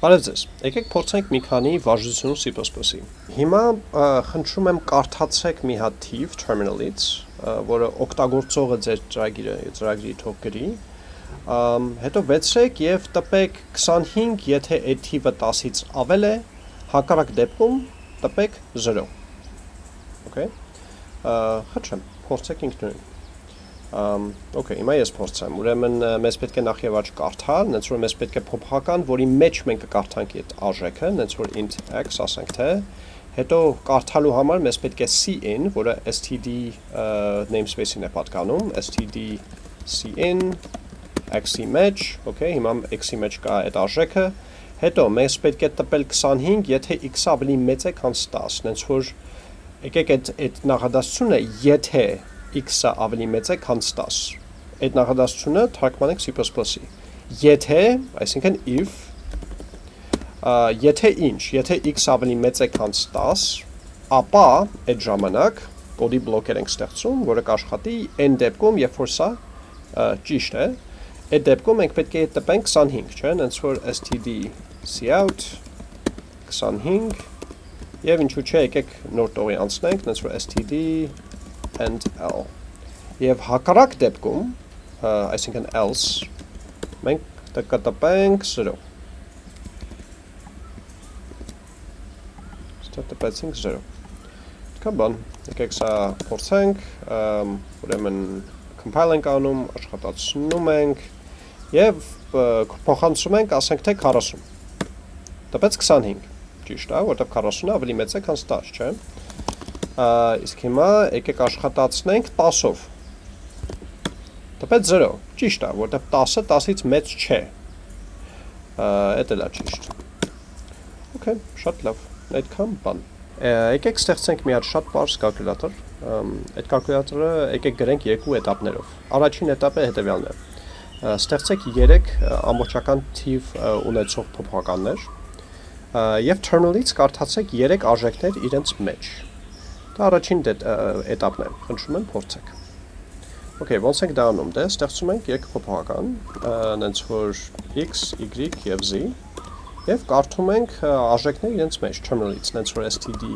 Բարև ձեզ։ Եկեք փորձենք մի քանի վարժություն C++-ի։ Հիմա խնդրում եմ կարդացեք մի հատ թիվ terminal-ից, որը օգտագործողը ձեր ծրագիրը, ծրագրի թող գրի։ Հետո վեցրեք եւ տպեք 25, եթե այդ թիվը 10-ից ավել է, հակառակ դեպքում տպեք 0։ Okay։ Խնդրեմ, փորձեք ինքնուրույն։ Okay, հիմա ես փորձեմ։ Ուրեմն մեզ պետք է նախ եւ առաջ կարդալ, նենց որ մեզ պետք է փոփոխական, որի մեջ մենք կկարդանք այդ արժեքը, նենց որ int x ասենք թե, հետո կարդալու համար մեզ պետք է cin, որը std namespace-ին է պատկանում, std cin x-ի մեջ, okay, հիմա x-ի մեջ կա այդ արժեքը, հետո մեզ պետք է տպել 25, եթե x-ը ավելի մեծ է, քան 10, նենց որ եկեք այդ այդ նախադասությունը եթե x-ը ավելի մեծ է, քան 10։ Այդ նախադասությունը թարգմանենք C++-ի։ Եթե, այսինքն if, եթե ինչ, եթե x ավելի մեծ է, քան 10, ապա այդ ժամանակ կոդի բլոկեր ենք ստեղծում, որը կաշխատի այն դեպքում, երբ որ սա ճիշտ է, այդ դեպքում մենք պետք է տպենք 25, չէ՞, հենց որ std cout 25 եւ ինչու՞ չէ, եկեք նոր տողի անցնենք, հենց որ std and L։ Եվ հակառակ դեպքում, այսինքն else, մենք կտպենք 0։ Ստա տպեցինք 0։ Կա բան, եկեք սա փորձենք, ուրեմն compile ենք անում, աշխատացնում ենք եւ փոխանցում ենք, ասենք թե 40։ Տպեց 25, ճիշտ է, որտեղ 40-ը ավելի մեծ է, քան 10, չէ՞ Իսկ հիմա եկեք աշխատացնենք 10-ով։ Տպեց 0, ճիշտ է, որտեղ 10-ը 10-ից մեծ չէ։ Էդ էլ է ճիշտ։ Okay, շատ լավ։ Այդքան բան։ Եկեք ստեղծենք մի հատ շատ բարձ կալկուլատոր։ Այդ կալկուլատորը եկեք գրենք երկու этаպներով։ Առաջին этаպը հետևյալն է։ Ստեղծեք 3 ամբողջական թիվ ունեցող փոփոխականներ, եւ terminal-ից կարդացեք 3 արժեքներ իրենց մեջ։ Դա առաջին դե- էտապն է։ Խնդրում եմ փորձեք։ Okay, ոնց ենք դա անում։ Դե ստեղծում ենք երկփոփոխական, այնց որ x, y եւ z եւ կարդում ենք արժեքները իրենց մեջ terminal-ից, այնց որ std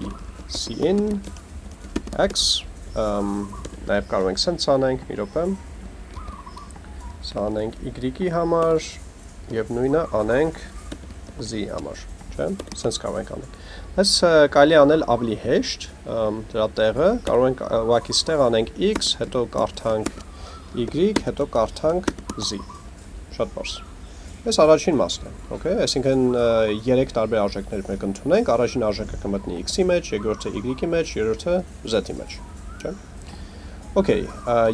cin x um նաեւ կարող ենք sense անենք մի րոպե։ Սա անենք y-ի համար եւ նույնը անենք z-ի համար, չէ՞։ Sense կարող ենք անել։ Այս կարելի անել ավելի հեշտ, դրա տեղը, կարող ենք ուղակի ստեղ անենք x, հետո կարդանք y, հետո կարդանք z։ Շատ բարձ։ Այս առաջին մասն է, օքեյ, այսինքն 3 տարբեր արժեքներ մենք ընդունենք, առաջին արժեքը կմտնի x-ի մեջ, երկրորդը y-ի մեջ, երրորդը z-ի մեջ, չէ՞։ Okay,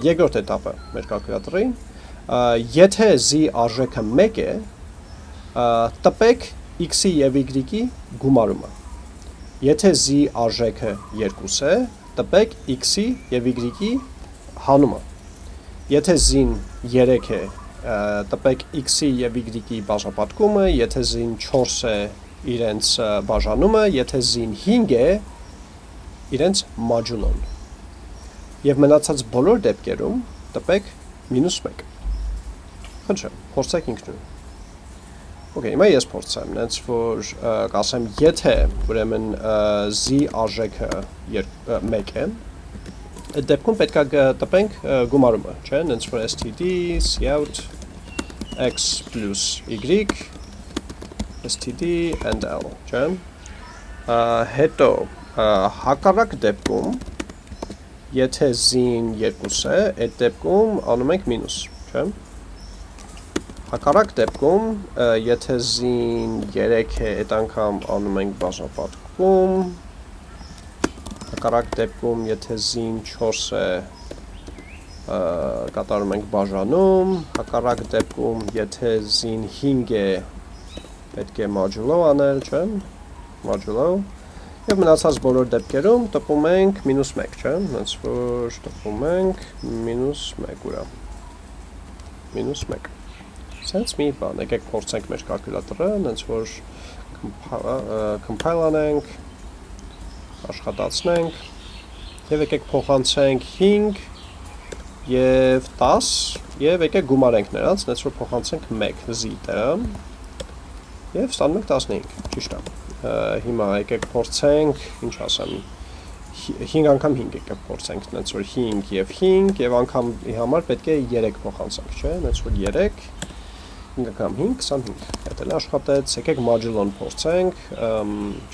երկրորդ этаպը մեր կալկուլյատրի, եթե z արժեքը 1 է, տպեք x-ի եւ y-ի գումարումը Եթե z արժեքը 2 է, տպեք x-ի եւ y-ի հանումը։ Եթե z-ին 3 է, տպեք x-ի եւ y-ի բաժապատկումը, եթե z-ին 4 է, իրենց բաժանումը, եթե z-ին 5 է, իրենց մաջունոն։ Եվ մնացած բոլոր դեպքերում տպեք -1։ Խնդրեմ, փորձեք ինքնուրույն։ Okay, հիմա ես փորձեմ, նենց որ կասեմ, եթե ուրեմն z արժեքը 1 է, այդ դեպքում պետք է տպենք գումարումը, չէ, նենց որ std cout x y std and l, չէ։ Հետո հակառակ դեպքում եթե z-ին 2 է, այդ դեպքում անում ենք մինուս, չէ։ Հակառակ դեպքում, եթե z-ին 3 է, այդ անգամ անում ենք բաժապատկում, հակառակ դեպքում, եթե z-ին 4 է, կատարում ենք բաժանում, հակառակ դեպքում, եթե z-ին 5 է, պետք է մաջուլով անել, չէ, մաջուլով, և մնացած բոլոր դեպքերում տպում ենք մինուս 1, չէ, նենց որ տպում ենք մինուս 1 ուրա, մինուս 1 Սենց մի բան, եկեք փորձենք մեր կալկուլյատորը, նենց որ compile անենք, աշխատացնենք, և եկեք փոխանցենք 5 և 10, և եկեք գումարենք նրանց, նենց որ փոխանցենք 1 z տեղը, Եվ ստանում ենք 15, ճիշտ է։ Հիմա եկեք փորձենք, ինչ ասեմ, 5 անգամ 5 եկեք փորձենք, նենց որ 5 եւ 5 եւ անգամ համար պետք է 3 փոխանցենք, չէ՞, նենց որ 3 5 անգամ 5 25։ Դա էլ աշխատեց։ Եկեք modulo-ն փորձենք,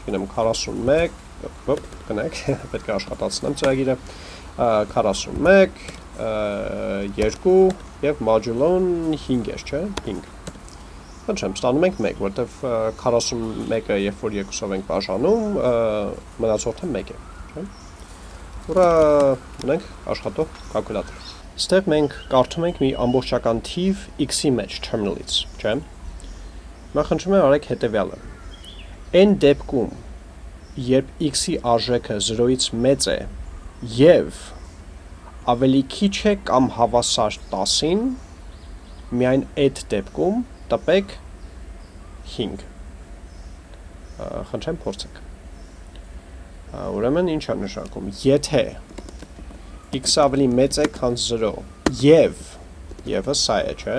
չգիտեմ 41, ոպ, գնանք, պետք է աշխատացնեմ ծրագիրը։ 41 2 եւ modulo-ն 5 է, չէ՞, 5 Խնդրեմ, ստանում ենք 1, որտեվ 41-ը երբ որ երկուսով ենք բաժանում, մնացորդը 1 է, չէ՞։ Ուրա ունենք աշխատող կալկուլատոր։ Ստեղ մենք կարդում ենք մի ամբողջական թիվ x-ի մեջ terminal-ից, չէ՞։ Հիմա խնդրում եմ արեք հետևյալը։ Այն դեպքում, երբ x-ի արժեքը 0-ից մեծ է եւ ավելի քիչ է կամ հավասար 10-ին, միայն այդ դեպքում տպեք 5 խնդրեմ փորձեք ուրեմն ինչ է նշանակում եթե x-ը ավելի մեծ է քան 0 եւ եւը սա է չէ?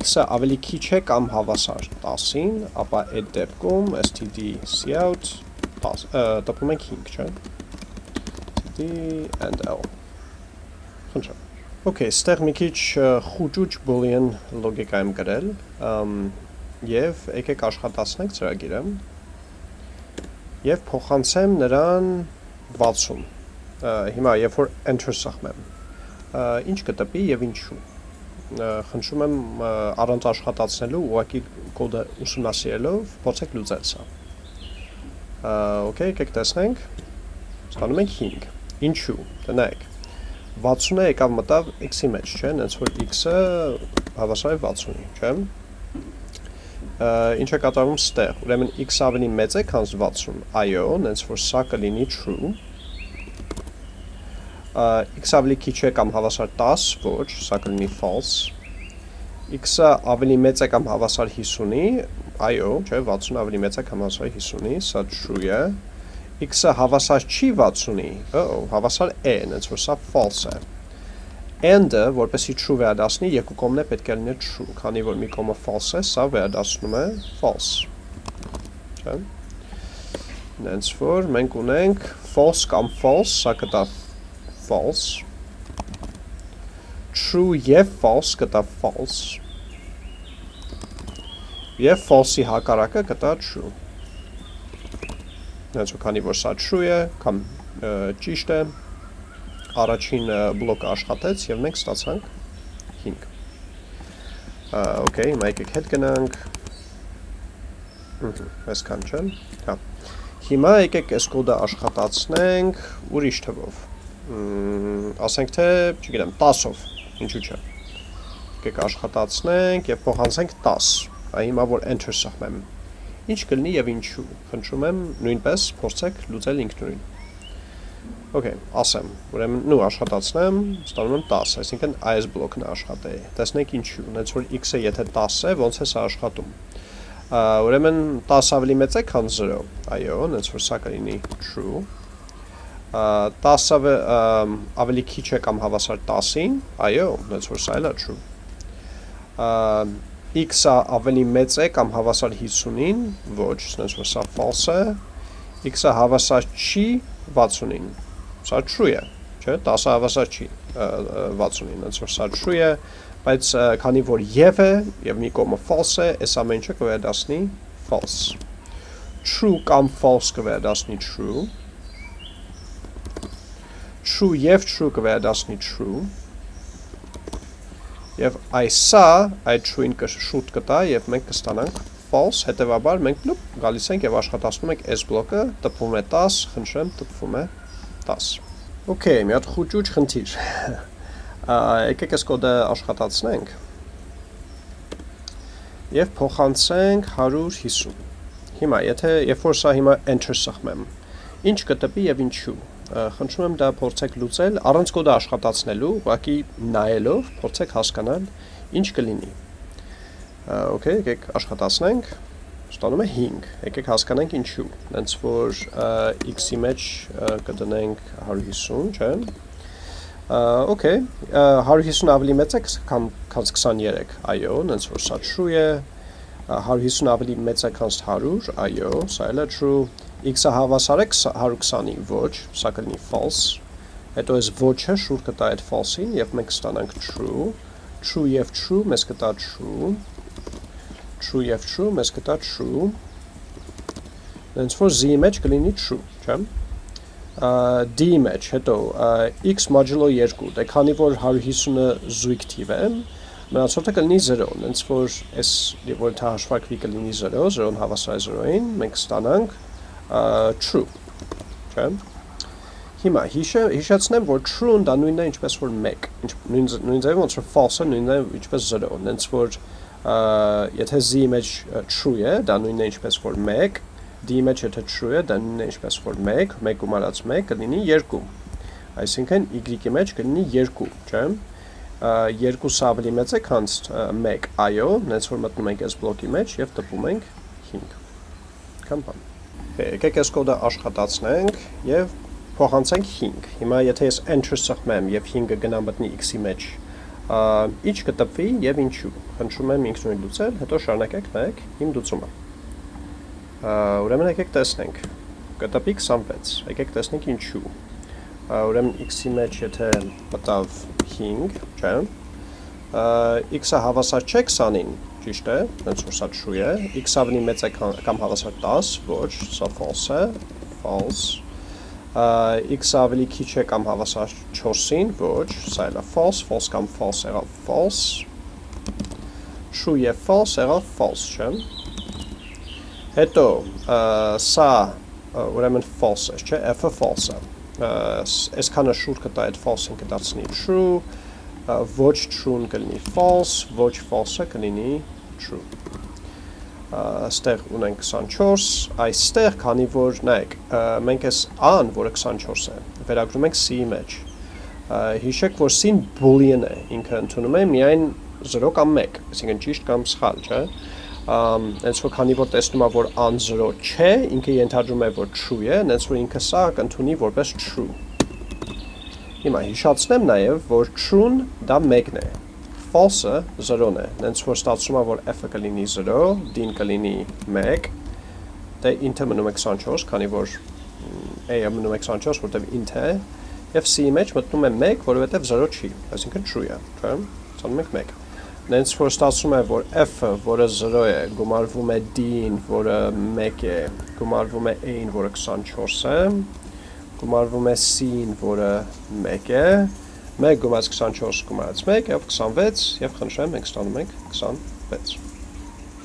X-ը ավելի քիչ է կամ հավասար 10-ին ապա այդ դեպքում std cout տպում ենք 5 չէ? Std and l խնդրեմ Okay, ստեղ մի քիչ խուճուճ boolean լոգիկա եմ գրել, եւ եկեք աշխատացնենք ծրագիրը եւ փոխանցեմ նրան 60 հիմա երբ որ enter սախմեմ ինչ կտպի եւ ինչու խնդրում եմ առանց աշխատացնելու ուղակի կոդը ուսումնասիրելով փորձեք լուծել սա okay եկեք տեսնենք ստանում ենք 5 ինչու տնայեք 60-ը եկավ մտավ x-ի մեջ, չէ՞, այնց որ x-ը հավասար է 60-ի, չէ՞։ Ինչ է կատարվում ստեղ։ Ուրեմն x ավելի մեծ է, քան 60։ Այո, այնց որ սա կլինի true։ x ավելի քիչ է կամ հավասար 10, ոչ, սա կլինի false։ x-ը ավելի մեծ է կամ հավասար 50-ի, այո, չէ, 60 ավելի մեծ է կամ հավասար 50-ի, սա true է x-ը հավասար չի 60-ի, oh, հավասար է, նենց որ սա false է։ And-ը, որպեսի true վերադասնի, երկու կողմն է պետք է լինի true, քանի որ մի կողմը false է, սա վերադասնում է false։ Չէ։ Նենց որ մենք ունենք false կամ false, սա կտա false։ True եւ false կտա false։ Եվ false-ի հակառակը կտա true. Ու քանի որ սա true է կամ ճիշտ է առաջին բլոկը աշխատեց եւ մենք ստացանք 5 okay հիմա եկեք հետ գնանք այսքան չէ հա հիմա եկեք այս կոդը աշխատացնենք ուրիշ թվով ասենք թե չգիտեմ 10-ով ինչու՞ չէ եկեք աշխատացնենք եւ փոխանցենք 10 հիմա որ enter սահմեմ ինչ կլինի եւ ինչու։ Խնդրում եմ նույնպես փորձեք լուծել ինքնուրույն։ Okay, ասեմ, ուրեմն նու աշխատացնեմ, ստանում եմ 10, այսինքն այս բլոկն է աշխատե։ Տեսնենք ինչու, ունեց որ x-ը եթե 10 է, ոնց է սա աշխատում։ Ուրեմն 10 ավելի մեծ է, քան 0։ Այո, ունեց որ սա կլինի true։ 10-ը ավելի քիչ է կամ հավասար 10-ին, այո, սա էլ է true x-ը ավելի մեծ է կամ հավասար 50-ին, ոչ, ասես որ սա false է, x-ը հավասար չի 60-ին, սա true է, չէ, 10-ը հավասար չի 60-ին, ասես որ սա true է, բայց քանի որ եւ է եւ մի կողմը false է, այս ամեն ինչը կվերադասնի false։ True կամ false կվերադասնի true։ True եւ true կվերադասնի true Եվ այսա այդ true-ին շուտ կտա եւ մենք կստանանք false, հետեւաբար մենք լուպ գալիս ենք եւ աշխատացնում ենք այս բլոկը, տպվում է 10, խնդրեմ, տպվում է 10։ Okay, մի հատ խուճուճ խնդիր։ Եկեք այս կոդը աշխատացնենք։ Եվ փոխանցենք 150։ Հիմա, եթե երբ որ սա հիմա enter սխմեմ, ինչ կտպի եւ ինչու խնդրում եմ դա փորձեք լուծել առանց կոդը աշխատացնելու, ուղղակի նայելով փորձեք հասկանալ ինչ կլինի։ Okay, եկեք աշխատացնենք։ Ստանում է 5։ Եկեք հասկանանք ինչու։ Հենց որ x-ի մեջ կդնենք 150, չէ՞։ Okay, 150 ավելի մեծ է քան 23։ Այո, հենց որ սա true է, 150 ավելի մեծ է քան 100, այո, սա էլ է true, x-ը հավասար է 120-ի, ոչ, սա կլինի false, հետո այս ոչ-ը շուր կտա այդ false-ին եւ մենք կստանանք true, true եւ true մեզ կտա true, true եւ true մեզ կտա true, հենց որ z-ի մեջ կլինի true, չէ՞ d-ի մեջ, հետո x modulo 2, դե քանի որ 150-ը զույգ թիվ է, մնացորդը կլինի 0, հենց որ այս որ դա հաշվարկվի կլինի 0, 0-ն հավասար է 0-ին, մենք ստանանք true, չէ՞։ Հիմա հիշեցնեմ, որ true-ն դա նույնն է ինչպես որ 1, նույն նույն ձևով ոնց որ false-ը նույնն է ինչպես 0, հենց որ եթե z-ի մեջ true է, դա նույնն է ինչպես որ 1, d-ի մեջ եթե true է, դա նույնն է ինչպես որ 1, 1 գումարած 1 կլինի 2։ Այսինքն y-ի մեջ կլինի 2, չէ՞։ 2-ը ավելի մեծ է, քան 1, այո, նենց որ մտնում ենք այս բլոկի մեջ եւ տպում ենք 5։ Կամ բան։ Եկեք այս կոդը աշխատացնենք եւ փոխանցենք 5։ Հիմա եթե ես enter սխմեմ եւ 5-ը գնա մտնի x-ի մեջ, ինչ կտպվի եւ ինչու։ Խնդրում եմ ինքնուրույն լուծել, հետո շարունակեք նայեք իմ լուծումը։ Ուրեմն եկեք տեսնենք։ Կտպի 26։ Եկեք տեսնենք ինչու։ Ուրեմն x-ի մեջ եթե մտավ 5, չէ՞։ x-ը հավասար չէ 20-ին, ճիշտ է, հենց որ սա true է։ x ավելի մեծ է կամ հավասար 10, ոչ, սա false է, false։ x-ը ավելի քիչ է կամ հավասար 4-ին, ոչ, սա էլ է false, false կամ false եղավ false։ True եւ false եղավ false, չէ՞։ Հետո սա ուրեմն false է, չէ, f-ը false է։ Այսքանը շուտ կտա այդ false-ին կդարձնի true, ոչ true-ն կլինի false, ոչ false-ը կլինի true։ Այստեղ ունենք 24, այստեղ քանի որ նայեք, մենք այս a-ն, որը 24 է, վերագրում ենք c-ի մեջ։ Հիշեք, որ c-ն boolean է, ինքը ընդունում է միայն 0 կամ 1, այսինքն ճիշտ կամ սխալ, չէ՞ այնց որ քանի որ տեսնում է որ an 0 չէ, ինքը ենթադրում է որ true է, այնց որ ինքը սա կընդունի որպես true։ Հիմա հիշացնեմ նաև, որ true-ն դա 1-ն է, false-ը 0-ն է, այնց որ ստացվում է որ f-ը կլինի 0, d-ն կլինի 1, դե int-ը մնում է 24, քանի որ a-ը մնում է 24, որտեղ int է, եւ c-ի մեջ մտնում է 1, որովհետեւ 0 չի, այսինքն true է, չէ՞։ Ստանում ենք 1 նենց որ ստացվում է, որ f-ը, որը 0 է, գումարվում է d-ին, որը 1 է, գումարվում է a-ին, որը 24 է, գումարվում է c-ին, որը 1 է, 1 գումարած 24 գումարած 1 եւ 26 եւ խնդրեմ մենք ստանում ենք 26